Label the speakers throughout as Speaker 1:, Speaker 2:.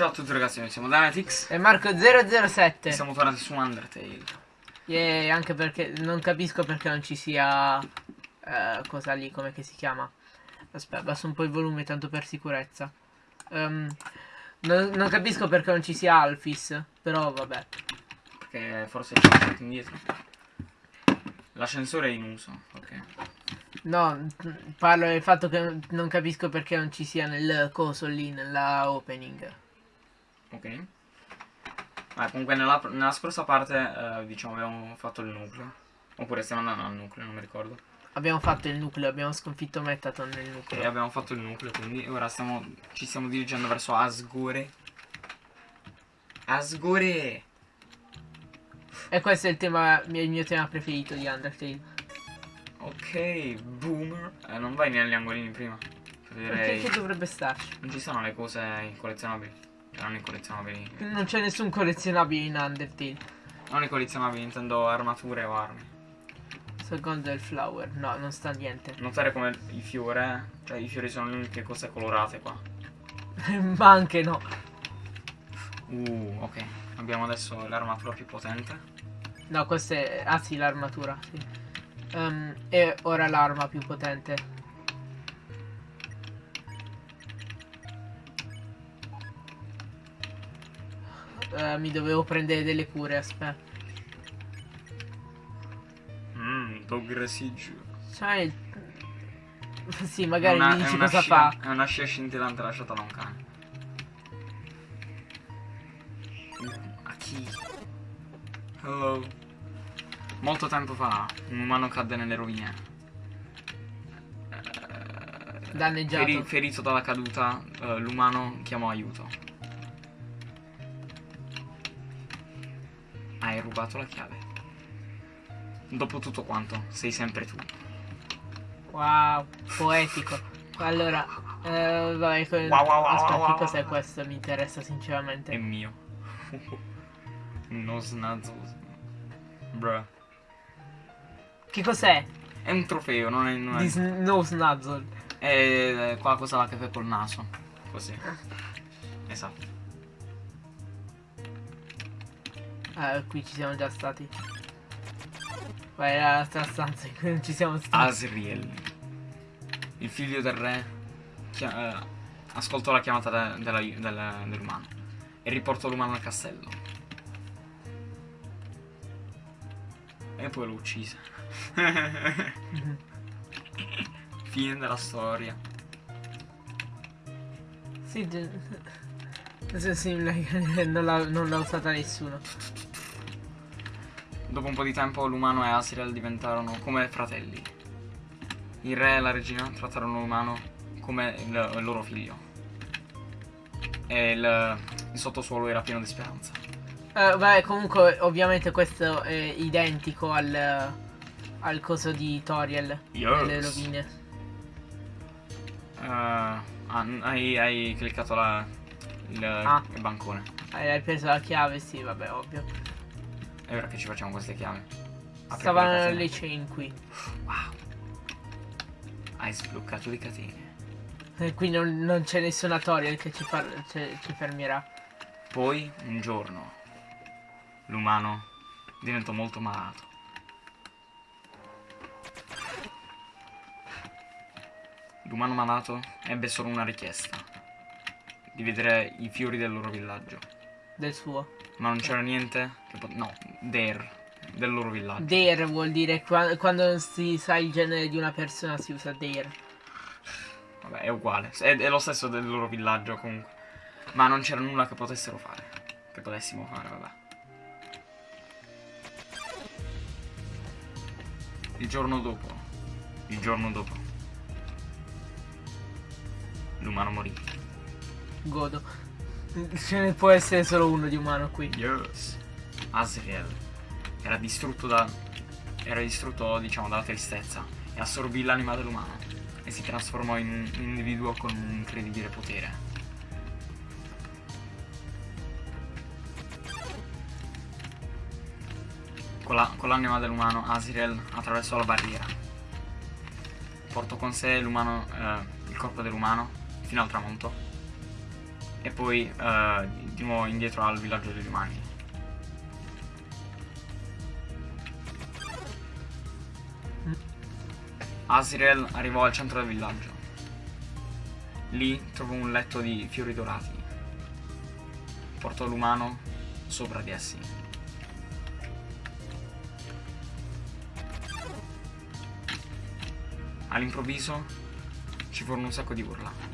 Speaker 1: Ciao a tutti ragazzi, noi siamo Danatix
Speaker 2: E Marco007
Speaker 1: e siamo tornati su Undertale.
Speaker 2: Yeah, anche perché non capisco perché non ci sia eh, cosa lì, come che si chiama. Aspetta, abbasso un po' il volume tanto per sicurezza. Ehm, non, non capisco perché non ci sia Alphys, però vabbè.
Speaker 1: Perché forse c'è un po' indietro. L'ascensore è in uso, ok.
Speaker 2: No, parlo del fatto che non capisco perché non ci sia nel coso lì, nella opening.
Speaker 1: Ok. Ah, comunque nella, nella scorsa parte, eh, diciamo, abbiamo fatto il nucleo. Oppure stiamo andando al nucleo, non mi ricordo.
Speaker 2: Abbiamo fatto il nucleo, abbiamo sconfitto Metaton nel
Speaker 1: E
Speaker 2: nucleo.
Speaker 1: abbiamo fatto il nucleo, quindi ora stiamo, ci stiamo dirigendo verso Asgore. Asgore!
Speaker 2: E questo è il tema, il mio tema preferito di Undertale.
Speaker 1: Ok, boomer. Eh, non vai negli angolini prima. Per
Speaker 2: Perché che dovrebbe starci?
Speaker 1: Non ci sono le cose collezionabili. Non i collezionabili.
Speaker 2: Non c'è nessun collezionabile in Undertale.
Speaker 1: Non i collezionabili, intendo armature o armi.
Speaker 2: Secondo il flower. No, non sta niente.
Speaker 1: Notare come i fiori, cioè i fiori sono le uniche cose colorate qua.
Speaker 2: Ma anche no.
Speaker 1: Uh, ok. Abbiamo adesso l'armatura più potente.
Speaker 2: No, questa è... Ah sì, l'armatura, sì. Ehm, e ora l'arma più potente. Eh, mi dovevo prendere delle cure, aspetta.
Speaker 1: Mmm, dog residuo.
Speaker 2: Sai... Sì, magari
Speaker 1: una-
Speaker 2: mi dici cosa
Speaker 1: scia-
Speaker 2: fa.
Speaker 1: È una scia scintillante lasciata da un cane. A chi? Hello. Molto tempo fa un umano cadde nelle rovine. Eh,
Speaker 2: Danneggiato.
Speaker 1: feri- ferito dalla caduta, eh, l'umano chiamò aiuto. Hai rubato la chiave. Dopo tutto quanto, sei sempre tu.
Speaker 2: Wow, poetico. Allora, eh, vai, que-
Speaker 1: Wow, wow, wow,
Speaker 2: aspetta,
Speaker 1: wow,
Speaker 2: cos'è questo? Mi interessa sinceramente.
Speaker 1: È mio. no snazzo. Bruh.
Speaker 2: Che cos'è?
Speaker 1: È un trofeo, non è. Non è,
Speaker 2: no snuzzle.
Speaker 1: è quella cosa là che fai col naso. Così. Esatto.
Speaker 2: Ah, qui ci siamo già stati. Vai all'altra stanza in cui non ci siamo stati.
Speaker 1: Asriel. Il figlio del re. eh, ascoltò la chiamata dell'umano. E riportò l'umano al castello. E poi lo uccise. Fine della storia.
Speaker 2: Sì, sì, sì, non l'ha usata nessuno.
Speaker 1: Dopo un po' di tempo l'umano e Asriel diventarono come fratelli. Il re e la regina trattarono l'umano come il, il loro figlio. E il, il sottosuolo era pieno di speranza.
Speaker 2: Eh, beh, comunque, ovviamente questo è identico al, al coso di Toriel.
Speaker 1: Yes.
Speaker 2: Nelle rovine.
Speaker 1: Ah, hai, hai cliccato la, il,
Speaker 2: Ah.
Speaker 1: il bancone.
Speaker 2: Eh, Hai preso la chiave, sì, vabbè, ovvio.
Speaker 1: E ora che ci facciamo queste chiavi?
Speaker 2: Stavano le chain qui.
Speaker 1: Wow. Hai sbloccato le catene.
Speaker 2: E qui non, non c'è nessuna Toriel che ci, fa, ci, ci fermerà.
Speaker 1: Poi, un giorno, l'umano diventò molto malato. L'umano malato ebbe solo una richiesta. Di vedere i fiori del loro villaggio.
Speaker 2: Del suo.
Speaker 1: Ma non c'era niente No, there. Del loro villaggio.
Speaker 2: Dare vuol dire qua- quando non si sa il genere di una persona si usa dare.
Speaker 1: Vabbè, è uguale. È, è lo stesso del loro villaggio comunque. Ma non c'era nulla che potessero fare. Che potessimo fare, vabbè. Il giorno dopo. Il giorno dopo. L'umano morì.
Speaker 2: Godo. Ce ne può essere solo uno di umano qui.
Speaker 1: Yes. Asriel era distrutto da. Era distrutto, diciamo, dalla tristezza. E assorbì l'anima dell'umano. E si trasformò in un individuo con un incredibile potere. Con la- l'anima dell'umano, Asriel attraversò la barriera. Portò con sé l'umano, eh, il corpo dell'umano fino al tramonto. E poi uh, di nuovo indietro al villaggio degli umani. Asriel arrivò al centro del villaggio. Lì trovò un letto di fiori dorati. Portò l'umano sopra di essi. All'improvviso ci furono un sacco di urla.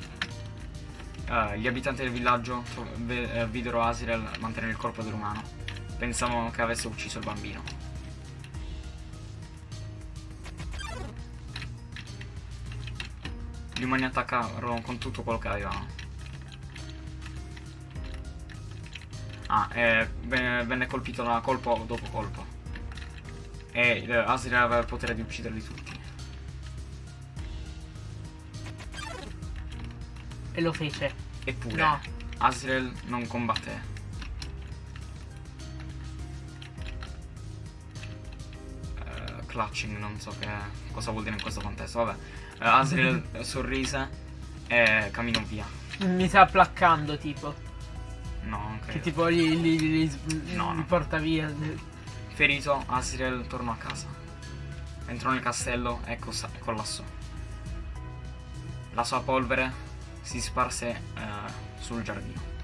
Speaker 1: Uh, gli abitanti del villaggio uh, videro Asriel mantenere il corpo dell'umano. Pensavano che avesse ucciso il bambino. Gli umani attaccarono con tutto quello che avevano. Ah, eh, venne colpito da colpo dopo colpo. E eh, Asriel aveva il potere di ucciderli tutti.
Speaker 2: E lo fece.
Speaker 1: Eppure,
Speaker 2: no.
Speaker 1: Asriel non combatté. Uh, clutching, non so che, cosa vuol dire in questo contesto, vabbè. Uh, Asriel sorrise e camminò via.
Speaker 2: Mi sta placcando tipo.
Speaker 1: No, non credo.
Speaker 2: Che tipo li, li, li,
Speaker 1: no,
Speaker 2: li
Speaker 1: no.
Speaker 2: porta via.
Speaker 1: Ferito, Asriel tornò a casa. Entrò nel castello e collassò. La sua polvere si sparse uh, sul giardino.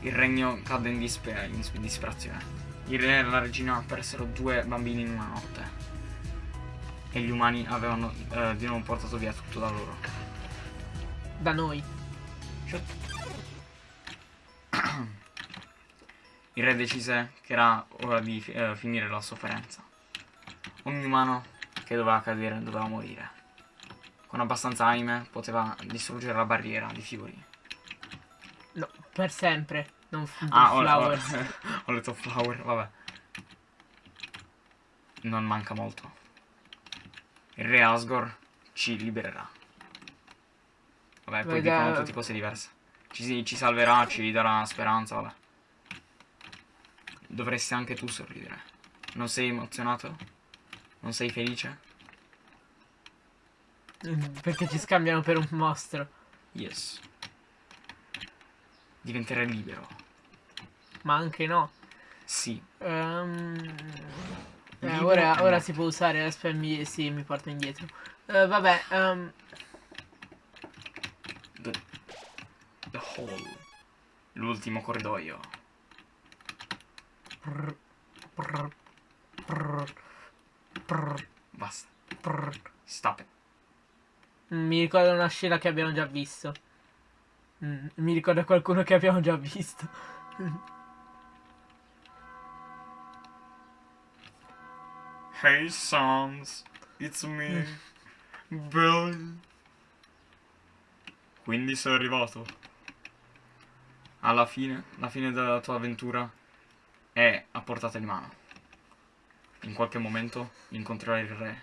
Speaker 1: Il regno cadde in, disper in disperazione. Il re e la regina persero due bambini in una notte. E gli umani avevano uh, di nuovo portato via tutto da loro.
Speaker 2: Da noi.
Speaker 1: Il re decise che era ora di uh, finire la sofferenza. Ogni umano che doveva cadere doveva morire. Con abbastanza anime poteva distruggere la barriera di fiori.
Speaker 2: No, per sempre. Non
Speaker 1: ah, ho, ho, ho letto flower, vabbè. Non manca molto. Il re Asgore ci libererà. Vabbè, poi
Speaker 2: Veda...
Speaker 1: dicono tutte cose diverse. Ci, ci salverà, ci darà speranza, vabbè. Dovresti anche tu sorridere. Non sei emozionato? Non sei felice?
Speaker 2: Perché ci scambiano per un mostro.
Speaker 1: Yes. Diventerai libero.
Speaker 2: Ma anche no.
Speaker 1: Sì.
Speaker 2: Um, eh, ora, ora si può usare, aspetta, mi, sì, mi porta indietro. Uh, vabbè, um,
Speaker 1: The, the hall. L'ultimo corridoio.
Speaker 2: prr, prr, prr, prr,
Speaker 1: Basta.
Speaker 2: prr.
Speaker 1: Stop it.
Speaker 2: Mi ricorda una scena che abbiamo già visto. Mm, mi ricorda qualcuno che abbiamo già visto.
Speaker 1: Hey sons, it's me, Billy. Quindi sei arrivato. Alla fine, la fine della tua avventura è a portata di mano. In qualche momento incontrerai il re.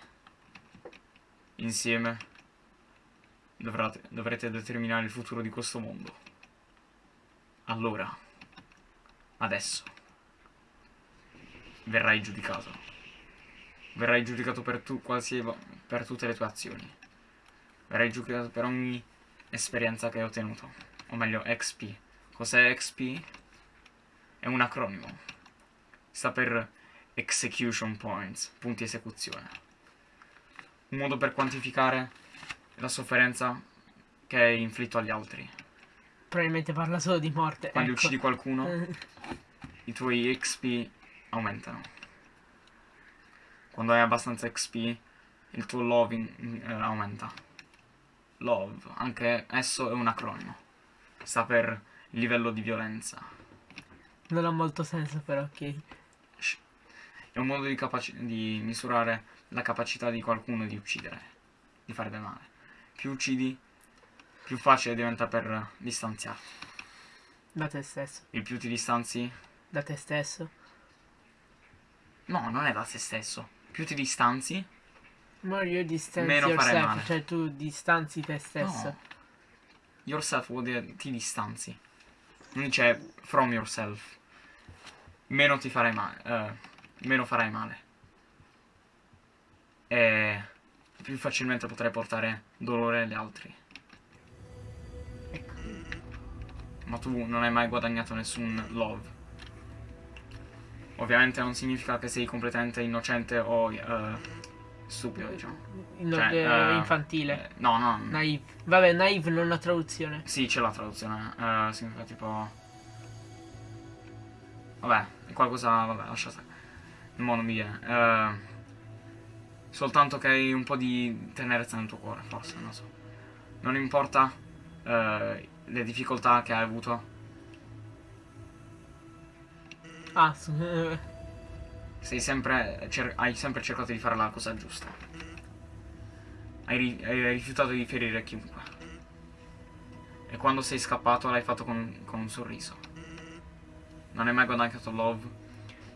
Speaker 1: Insieme dovrate, dovrete determinare il futuro di questo mondo. Allora, adesso, verrai giudicato. Verrai giudicato per, tu, qualsiasi, per tutte le tue azioni. Verrai giudicato per ogni esperienza che hai ottenuto. O meglio, XP. Cos'è XP? È un acronimo. Sta per Execution Points, punti esecuzione. Un modo per quantificare la sofferenza che hai inflitto agli altri.
Speaker 2: Probabilmente parla solo di morte.
Speaker 1: Quando
Speaker 2: ecco.
Speaker 1: uccidi qualcuno, i tuoi XP aumentano. Quando hai abbastanza XP, il tuo loving eh, aumenta. Love, anche esso è un acronimo. Sta per livello di violenza.
Speaker 2: Non ha molto senso però, ok.
Speaker 1: È un modo di, di misurare la capacità di qualcuno di uccidere, di fare del male. Più uccidi, più facile diventa per distanziarti.
Speaker 2: Da te stesso.
Speaker 1: Il più ti distanzi...
Speaker 2: Da te stesso.
Speaker 1: No, non è da te stesso. Più ti distanzi...
Speaker 2: Ma io distanzi
Speaker 1: Meno fare
Speaker 2: yourself,
Speaker 1: male.
Speaker 2: cioè tu distanzi te stesso.
Speaker 1: No. Yourself vuol dire ti distanzi. Non dice from yourself. Meno ti farai male. eh, meno farai male. e più facilmente potrai portare dolore agli altri.
Speaker 2: Ecco.
Speaker 1: Ma tu non hai mai guadagnato nessun love. Ovviamente non significa che sei completamente innocente o eh, stupido, diciamo.
Speaker 2: No,
Speaker 1: Cioè,
Speaker 2: eh, infantile.
Speaker 1: No, no.
Speaker 2: Naive. Vabbè, naive non la traduzione.
Speaker 1: Sì, c'è la traduzione. eh, significa tipo... Vabbè, qualcosa... Vabbè, lascia stare. Mo non mi viene. Eh, soltanto che hai un po' di tenerezza nel tuo cuore, forse, non so. Non importa eh, le difficoltà che hai avuto.
Speaker 2: Ah, su- eh,
Speaker 1: Sei sempre, hai sempre cercato di fare la cosa giusta. Hai, ri- hai rifiutato di ferire chiunque. E quando sei scappato l'hai fatto con, con un sorriso. Non hai mai guadagnato love,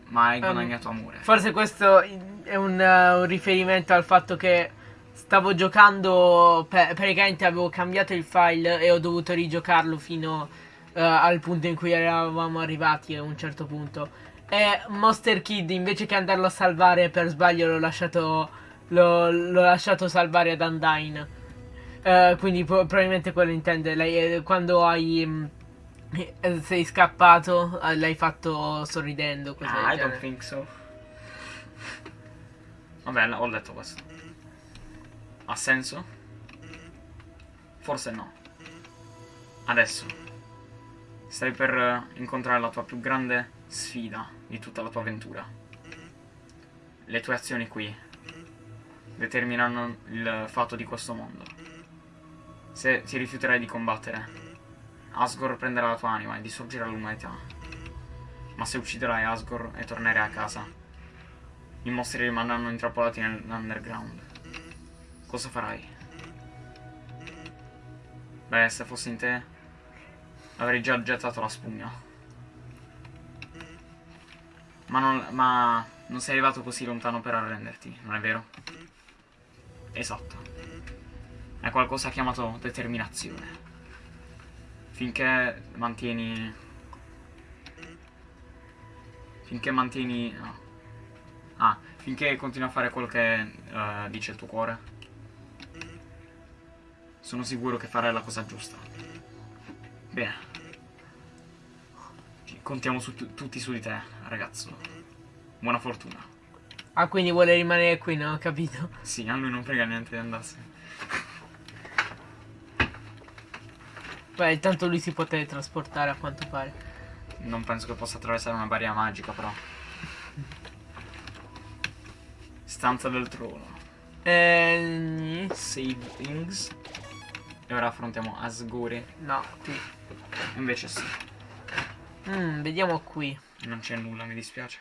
Speaker 1: ma hai
Speaker 2: Um,
Speaker 1: guadagnato amore.
Speaker 2: Forse questo è un, eh, un riferimento al fatto che stavo giocando, praticamente avevo cambiato il file e ho dovuto rigiocarlo fino eh, al punto in cui eravamo arrivati a un certo punto. E Monster Kid invece che andarlo a salvare per sbaglio l'ho lasciato, lasciato salvare ad Undyne. Eh, quindi pro- probabilmente quello intende. Lei, quando hai... eh, sei scappato, eh, l'hai fatto sorridendo. Così
Speaker 1: Ah, I don't think so. Vabbè, ho letto questo. Ha senso? Forse no. Adesso. Stai per eh, incontrare la tua più grande sfida di tutta la tua avventura. Le tue azioni qui determinano il fatto di questo mondo. Se ti rifiuterai di combattere, Asgore prenderà la tua anima e distruggerà l'umanità. Ma se ucciderai Asgore e tornerai a casa, i mostri rimarranno intrappolati nell'underground. Cosa farai? Beh, se fossi in te, avrei già gettato la spugna. Ma non, ma non sei arrivato così lontano per arrenderti, non è vero? Esatto. È qualcosa chiamato determinazione. Finché mantieni... Finché mantieni... no. Ah, finché continui a fare quello che eh, dice il tuo cuore. Sono sicuro che farai la cosa giusta. Bene. Contiamo su tu- tutti su di te, ragazzo. Buona fortuna.
Speaker 2: Ah, quindi vuole rimanere qui, non ho capito.
Speaker 1: Sì, a lui non frega niente di andarsene.
Speaker 2: Beh, intanto lui si può teletrasportare a quanto pare.
Speaker 1: Non penso che possa attraversare una barriera magica, però. Stanza del trono.
Speaker 2: Eh,
Speaker 1: Save things. E ora affrontiamo Asgore.
Speaker 2: no, qui.
Speaker 1: Invece sì,
Speaker 2: Mm, vediamo qui.
Speaker 1: non c'è nulla, mi dispiace.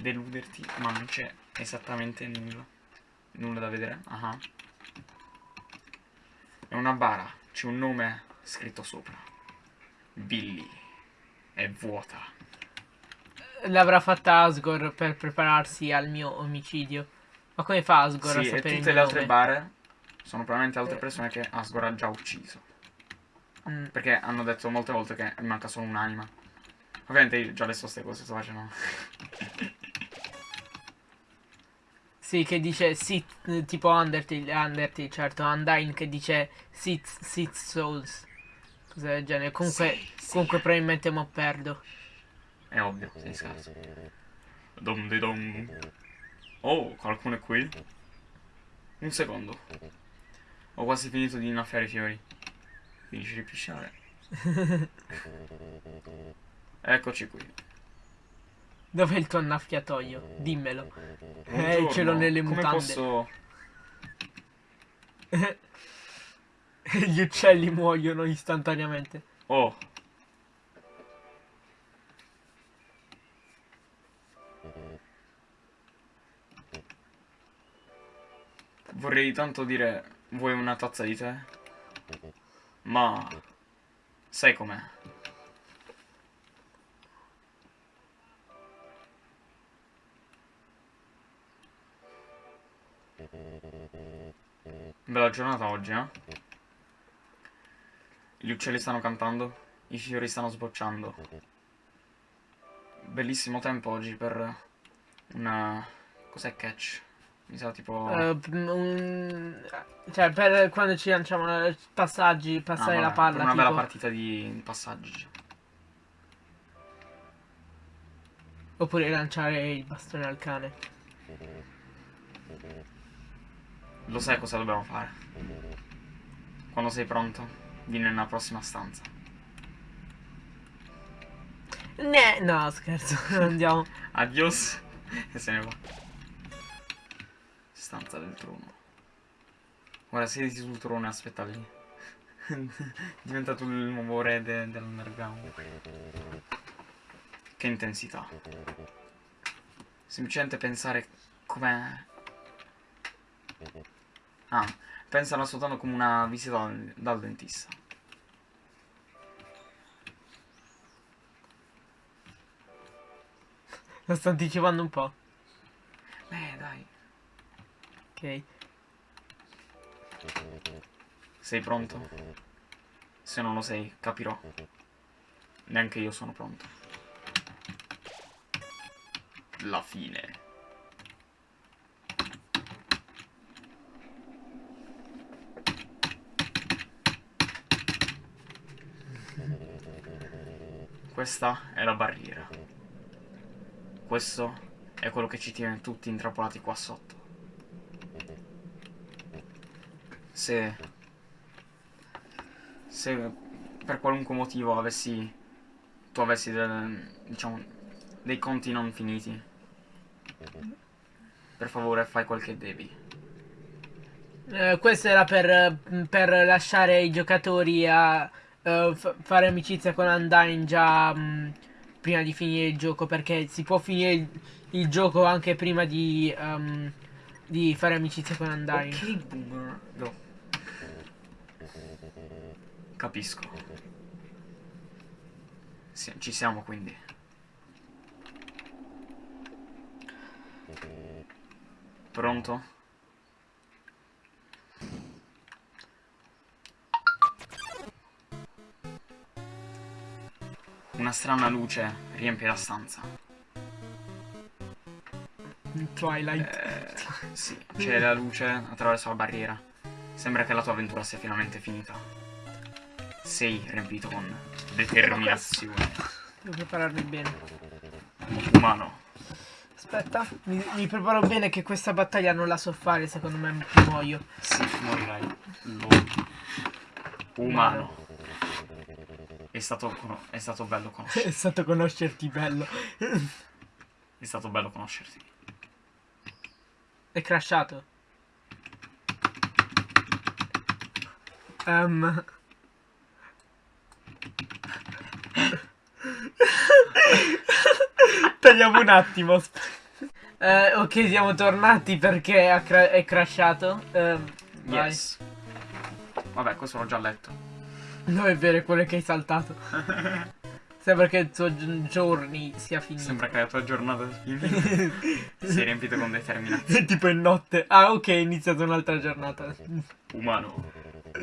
Speaker 1: Deluderti, ma non c'è esattamente nulla. Nulla da vedere. Ah. È una bara, c'è un nome scritto sopra. Billy. È vuota.
Speaker 2: L'avrà fatta Asgore per prepararsi al mio omicidio. Ma come fa Asgore
Speaker 1: Sì,
Speaker 2: a
Speaker 1: e
Speaker 2: sapere il
Speaker 1: tutte le altre
Speaker 2: nome?
Speaker 1: bare sono probabilmente altre
Speaker 2: Eh.
Speaker 1: persone che Asgore ha già ucciso.
Speaker 2: Mm,
Speaker 1: Perché hanno detto molte volte che manca solo un'anima. Ovviamente io già le so queste cose, sto facendo.
Speaker 2: Sì, che dice Sith, eh, tipo Undertale, Undertale, certo, Undyne che dice Sith, Sith Souls. Cosa del genere. Comunque,
Speaker 1: Sì, sì.
Speaker 2: comunque probabilmente mo perdo.
Speaker 1: È ovvio, sei scarso. Dom di dom. Oh, qualcuno è qui? Un secondo. Ho quasi finito di innaffiare i fiori. Finisci di pisciare. Eccoci qui.
Speaker 2: Dov'è il tuo annaffiatoio? Dimmelo. Eh,
Speaker 1: Buongiorno,
Speaker 2: ce l'ho nelle
Speaker 1: Come
Speaker 2: mutande.
Speaker 1: posso...
Speaker 2: Gli uccelli muoiono istantaneamente.
Speaker 1: Oh. Vorrei tanto dire, vuoi una tazza di tè? Ma... Sai com'è? Bella giornata oggi, eh? Gli uccelli stanno cantando, i fiori stanno sbocciando. Bellissimo tempo oggi per una... Cos'è catch? Mi sa tipo...
Speaker 2: Un- Cioè, per quando ci lanciamo eh, passaggi,
Speaker 1: Ah,
Speaker 2: passare
Speaker 1: vabbè,
Speaker 2: la palla.
Speaker 1: una bella
Speaker 2: tipo.
Speaker 1: partita di passaggi.
Speaker 2: Oppure lanciare il bastone al cane.
Speaker 1: Lo sai cosa dobbiamo fare? Quando sei pronto, vieni nella prossima stanza.
Speaker 2: Ne, no, scherzo, andiamo.
Speaker 1: Adios. e se ne va. Stanza del trono. Ora siediti sul trono e aspetta lì. Diventa tu il nuovo re de- dell'underground. Che intensità. Semplicemente pensare com'è. Ah, pensala soltanto come una visita dal, dentista.
Speaker 2: Lo sto anticipando un po'.
Speaker 1: Eh, dai.
Speaker 2: Ok.
Speaker 1: Sei pronto? Se non lo sei, capirò. Neanche io sono pronto. La fine. Questa è la barriera. Questo è quello che ci tiene tutti intrappolati qua sotto. Se se per qualunque motivo avessi tu avessi del- diciamo dei conti non finiti per favore fai quel che devi
Speaker 2: Eh, questo era per, per lasciare i giocatori a fa- fare amicizia con Undyne già mh, prima di finire il gioco perché si può finire il, il gioco anche prima di, ehm, di fare amicizia con Undyne.
Speaker 1: ok boomer. Go capisco. Sì, ci siamo quindi. Pronto Una strana luce riempie la stanza.
Speaker 2: Twilight.
Speaker 1: Eh, sì, c'è la luce attraverso la barriera. Sembra che la tua avventura sia finalmente finita. Sei riempito con determinazione.
Speaker 2: Devo prepararmi bene.
Speaker 1: Umano.
Speaker 2: Aspetta, mi, mi preparo bene che questa battaglia non la so fare, secondo me muoio.
Speaker 1: Sì, morirai. Lo- Umano. È stato, è stato bello conoscerti.
Speaker 2: È stato conoscerti bello.
Speaker 1: È stato bello conoscerti.
Speaker 2: È crashato. Ehm. Tagliamo un attimo. Eh, ok, siamo tornati perché ha cra- è crashato. Vai.
Speaker 1: Yes. Vabbè, questo l'ho già letto.
Speaker 2: No, è vero, è quello che hai saltato. Sembra che il tuo gi- journey sia finito.
Speaker 1: Sembra che la tua giornata sia finita. Sei riempito con determinazione.
Speaker 2: tipo in notte. Ah, ok, è iniziata un'altra giornata.
Speaker 1: Umano.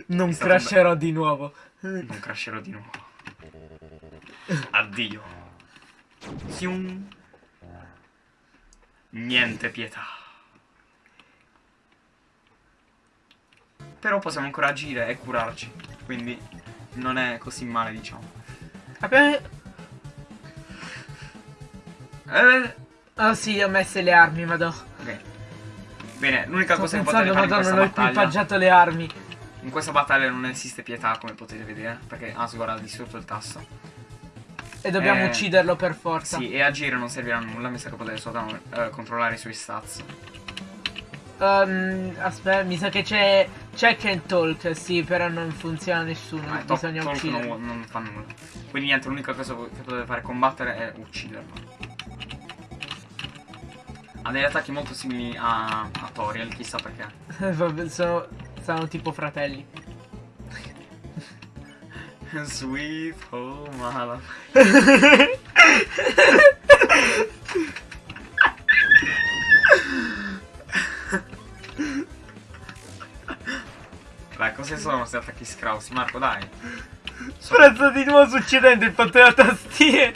Speaker 2: Non
Speaker 1: È
Speaker 2: crasherò di nuovo.
Speaker 1: Non crasherò di nuovo. Addio. Sium. Niente pietà. Però possiamo ancora agire e curarci. Quindi non è così male, diciamo.
Speaker 2: Abbiamo...
Speaker 1: Eh,
Speaker 2: Oh sì, ho messo le armi, madò.
Speaker 1: ok. Bene, l'unica cosa che potete fare in
Speaker 2: madonna,
Speaker 1: questa
Speaker 2: non ho
Speaker 1: battaglia
Speaker 2: equipaggiato le armi.
Speaker 1: In questa battaglia non esiste pietà, come potete vedere, perché Asgore ha distrutto il tasto.
Speaker 2: E dobbiamo
Speaker 1: Eh,
Speaker 2: ucciderlo per forza.
Speaker 1: Sì, e agire non servirà a nulla, mi sa che potete soltanto eh, controllare i suoi stats.
Speaker 2: Ehm, aspetta, mi sa che c'è check and talk, sì, però non funziona nessuno,
Speaker 1: to-
Speaker 2: bisogna ucciderlo.
Speaker 1: non, non fa nulla. Quindi niente, l'unica cosa che potete fare è combattere è ucciderlo. Ha degli attacchi molto simili a, a Toriel, chissà perché.
Speaker 2: Vabbè, sono, sono tipo fratelli.
Speaker 1: Sweet home Alabama. sono questi attacchi scrausi? Marco, dai. So-
Speaker 2: Prezzo di nuovo succedendo il fatto della tastiera.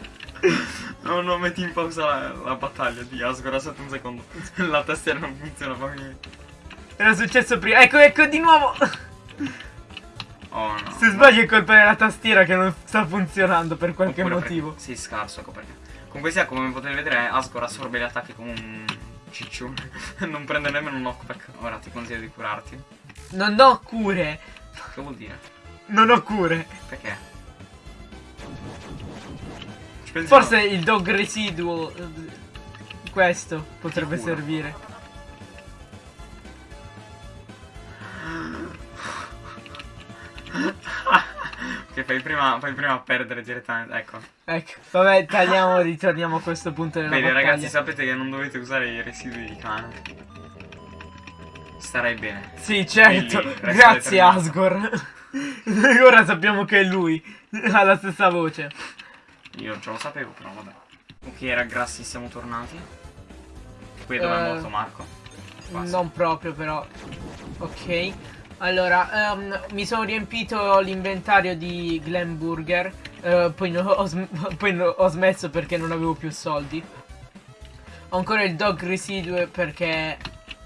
Speaker 1: No, no, metti in pausa la, la battaglia di Asgore, aspetta un secondo. La tastiera non funziona, fammi...
Speaker 2: Era successo prima. Ecco, ecco di nuovo.
Speaker 1: Oh no.
Speaker 2: Se sbaglio è colpa della tastiera che non sta funzionando per qualche
Speaker 1: Oppure
Speaker 2: motivo.
Speaker 1: perché- Sì, scarso, ecco perché. Comunque sia, come potete vedere, Asgore assorbe gli attacchi come un ciccione. non prende nemmeno un knockback. Ora ti consiglio di curarti.
Speaker 2: Non ho cure.
Speaker 1: Che vuol dire?
Speaker 2: Non ho cure.
Speaker 1: Perché?
Speaker 2: Forse il dog residuo. eh, Questo potrebbe servire.
Speaker 1: Che fai prima, fai prima a perdere direttamente. Ecco.
Speaker 2: Ecco, vabbè, tagliamo, ritorniamo a questo punto della
Speaker 1: Vedi,
Speaker 2: battaglia.
Speaker 1: ragazzi, sapete che non dovete usare i residui di cane. Starai bene.
Speaker 2: Sì, certo.
Speaker 1: Resta
Speaker 2: Grazie. Asgore. Ora sappiamo che è lui. Ha la stessa voce.
Speaker 1: Io già lo sapevo, però vabbè. Ok, ragazzi, siamo tornati. Qui dove è
Speaker 2: Eh,
Speaker 1: morto Marco. Quasi.
Speaker 2: Non proprio, però. Ok. Allora, ehm, mi sono riempito l'inventario di Glenburger. eh, poi, no- ho, poi no- ho smesso perché non avevo più soldi. Ho ancora il dog residue perché.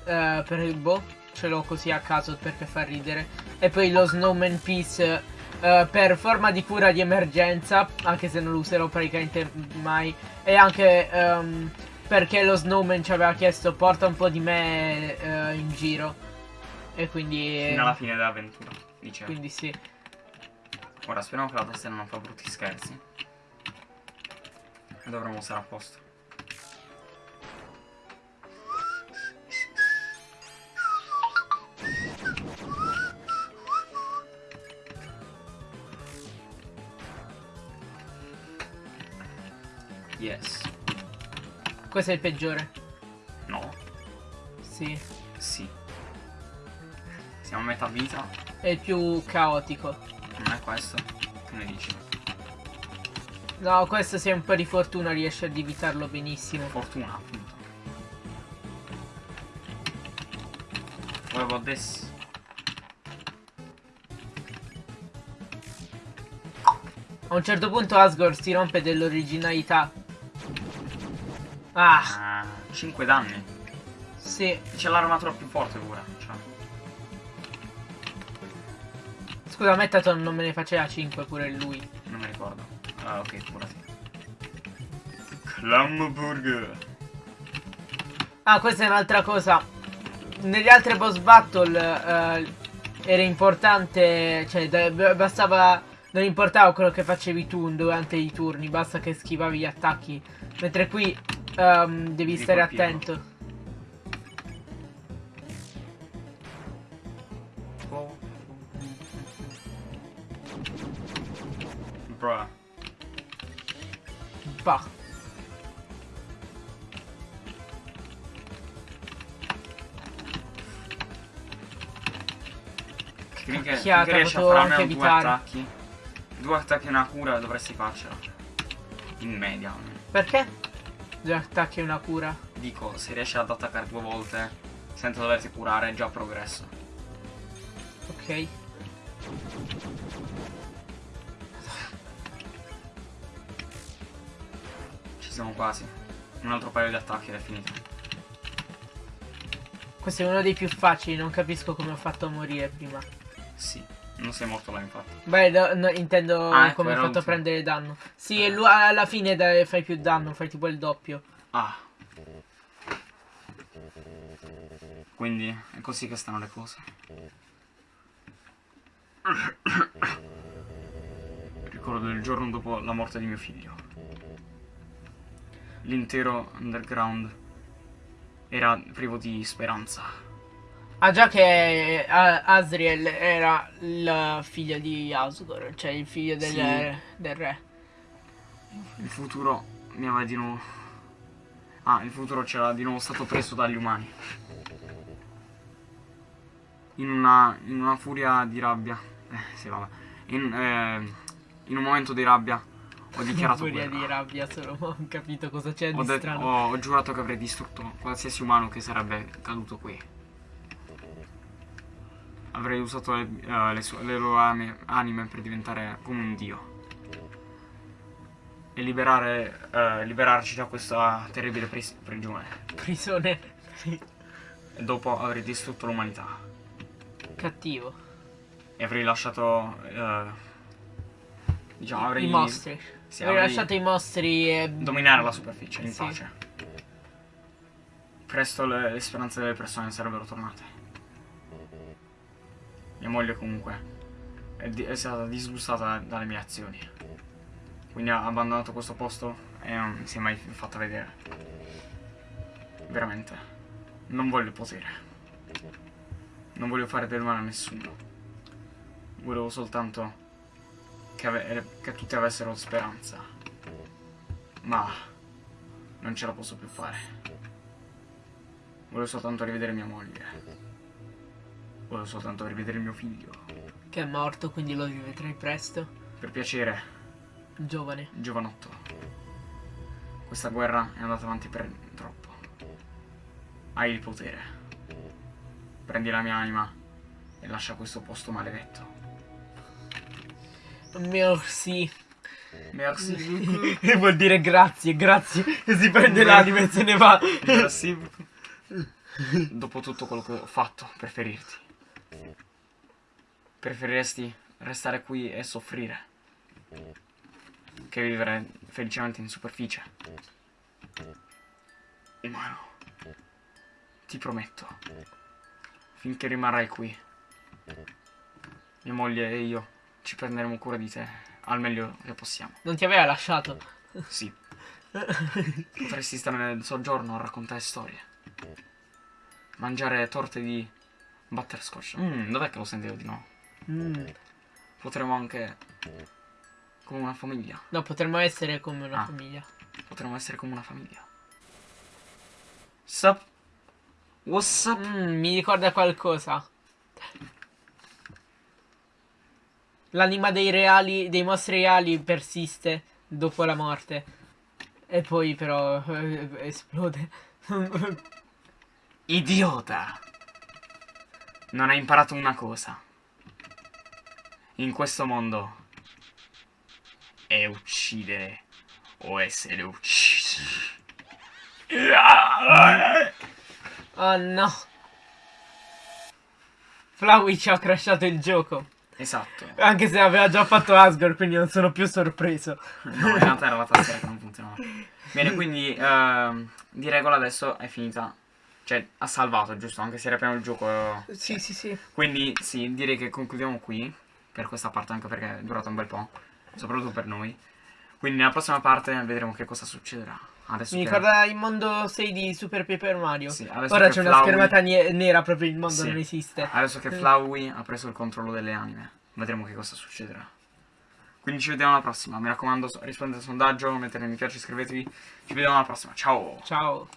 Speaker 2: Eh, per il boh. Ce l'ho così a caso perché fa ridere. E poi lo Snowman Piece. eh, per forma di cura di emergenza. Anche se non lo userò praticamente mai. E anche. ehm, perché lo snowman ci aveva chiesto porta un po' di me eh, in giro e quindi
Speaker 1: Fino alla fine dell'avventura. Dice.
Speaker 2: quindi sì
Speaker 1: Ora speriamo che la tastiera non fa brutti scherzi. E dovremmo stare a posto. Yes.
Speaker 2: questo è il peggiore
Speaker 1: No.
Speaker 2: sì
Speaker 1: Sì. Siamo a metà vita.
Speaker 2: è il più caotico
Speaker 1: Non è questo? Che ne dici?
Speaker 2: no questo se un po' di fortuna riesce ad evitarlo benissimo
Speaker 1: Fortuna, appunto. What about this?
Speaker 2: a un certo punto Asgore si rompe dell'originalità ah
Speaker 1: Ah, 5 danni.
Speaker 2: sì
Speaker 1: C'è l'armatura più forte pure. Cioè.
Speaker 2: scusa Metaton non me ne faceva 5 pure lui
Speaker 1: Non mi ricordo. Ah, ok, curati. Clamburger.
Speaker 2: Ah, questa è un'altra cosa. Negli altri boss battle eh, era importante, cioè bastava, non importava quello che facevi tu durante i turni, basta che schivavi gli attacchi. Mentre qui ehm, devi stare
Speaker 1: colpirlo.
Speaker 2: attento.
Speaker 1: Oh. Bruh.
Speaker 2: Bah. Cacchiata,
Speaker 1: che riesci a due
Speaker 2: evitare.
Speaker 1: attacchi. Due attacchi e una cura dovresti farcela. In media.
Speaker 2: Perché? Due attacchi e una cura.
Speaker 1: Dico, se riesci ad attaccare due volte senza doverti curare è già progresso.
Speaker 2: Ok.
Speaker 1: Ci siamo quasi. Un altro paio di attacchi ed è finito.
Speaker 2: Questo è uno dei più facili, non capisco come ho fatto a morire prima.
Speaker 1: Sì, non sei morto là infatti.
Speaker 2: Beh, no, no, intendo
Speaker 1: Ah, ecco,
Speaker 2: come
Speaker 1: era
Speaker 2: fatto a prendere danno. Sì, e lu- alla fine dai- fai più danno, fai tipo il doppio.
Speaker 1: Ah. Quindi è così che stanno le cose. Ricordo il giorno dopo la morte di mio figlio. L'intero underground era privo di speranza.
Speaker 2: Ah già che eh, Asriel era il figlio di Asgore, cioè il figlio del,
Speaker 1: Sì.
Speaker 2: del re.
Speaker 1: Il futuro mi aveva di nuovo. Ah, il futuro c'era di nuovo stato preso dagli umani. In una, in una furia di rabbia. Eh, sì, vabbè. In, eh, in un momento di rabbia ho dichiarato
Speaker 2: Furia
Speaker 1: guerra.
Speaker 2: di rabbia, solo ho capito cosa c'è di strano.
Speaker 1: ho- ho giurato che avrei distrutto qualsiasi umano che sarebbe caduto qui. Avrei usato le, eh, le sue- le loro ame- anime per diventare come un dio. e liberare, eh, liberarci da questa terribile pris- prigione.
Speaker 2: Prigione.
Speaker 1: E dopo avrei distrutto l'umanità.
Speaker 2: Cattivo.
Speaker 1: E avrei lasciato... eh, diciamo, avrei...
Speaker 2: I mostri.
Speaker 1: Sì,
Speaker 2: Avrei
Speaker 1: avrei
Speaker 2: lasciato i mostri e...
Speaker 1: dominare la superficie in
Speaker 2: Sì.
Speaker 1: pace. Presto le, le speranze delle persone sarebbero tornate. Mia moglie comunque è, di- è stata disgustata dalle mie azioni. Quindi ha abbandonato questo posto e non si è mai fatta vedere. Veramente. Non voglio potere. Non voglio fare del male a nessuno. Volevo soltanto che, ave- che tutti avessero speranza. Ma non ce la posso più fare. Volevo soltanto rivedere mia moglie. Volevo soltanto rivedere mio figlio.
Speaker 2: Che è morto, quindi lo rivedrai presto.
Speaker 1: Per piacere,
Speaker 2: Giovane.
Speaker 1: giovanotto. Questa guerra è andata avanti per troppo. Hai il potere. Prendi la mia anima e lascia questo posto maledetto.
Speaker 2: Merci.
Speaker 1: Merci.
Speaker 2: Vuol dire grazie, grazie. E si prende l'anima e se ne va.
Speaker 1: Merci. Dopo tutto quello che ho fatto per ferirti. Preferiresti restare qui e soffrire che vivere felicemente in superficie. Umano, ti prometto, finché rimarrai qui, mia moglie e io ci prenderemo cura di te al meglio che possiamo.
Speaker 2: Non ti aveva lasciato.
Speaker 1: Sì. Potresti stare nel soggiorno a raccontare storie. Mangiare torte di butterscotch. Mm, dov'è che lo sentivo di no?
Speaker 2: Mm.
Speaker 1: Potremmo anche... Come una famiglia.
Speaker 2: No, potremmo essere come una
Speaker 1: Ah.
Speaker 2: famiglia.
Speaker 1: Potremmo essere come una famiglia. Sup? What's up?
Speaker 2: Mm, mi ricorda qualcosa. L'anima dei reali, dei mostri reali persiste dopo la morte. E poi però eh, esplode.
Speaker 1: Idiota! Non hai imparato una cosa. In questo mondo è uccidere o essere uccisi.
Speaker 2: oh no. Flowey ci ha crashato il gioco.
Speaker 1: Esatto.
Speaker 2: Anche se aveva già fatto Asgore, quindi non sono più sorpreso.
Speaker 1: No, in realtà era la tastiera che non funzionava. Bene, quindi ehm, di regola adesso è finita. Cioè, ha salvato, giusto? Anche se era pieno il gioco.
Speaker 2: Sì, sì, sì.
Speaker 1: Quindi sì, direi che concludiamo qui. Per questa parte, anche perché è durata un bel po'. Soprattutto per noi. Quindi nella prossima parte vedremo che cosa succederà. Adesso
Speaker 2: Mi
Speaker 1: che-
Speaker 2: ricorda il mondo 6 di Super Paper Mario.
Speaker 1: Sì,
Speaker 2: Ora c'è una schermata nera, proprio il mondo
Speaker 1: Sì.
Speaker 2: non esiste.
Speaker 1: Adesso che Flowey ha preso il controllo delle anime, vedremo che cosa succederà. Quindi ci vediamo alla prossima. Mi raccomando, rispondete al sondaggio, mettete mi piace, iscrivetevi. Ci vediamo alla prossima. Ciao!
Speaker 2: Ciao.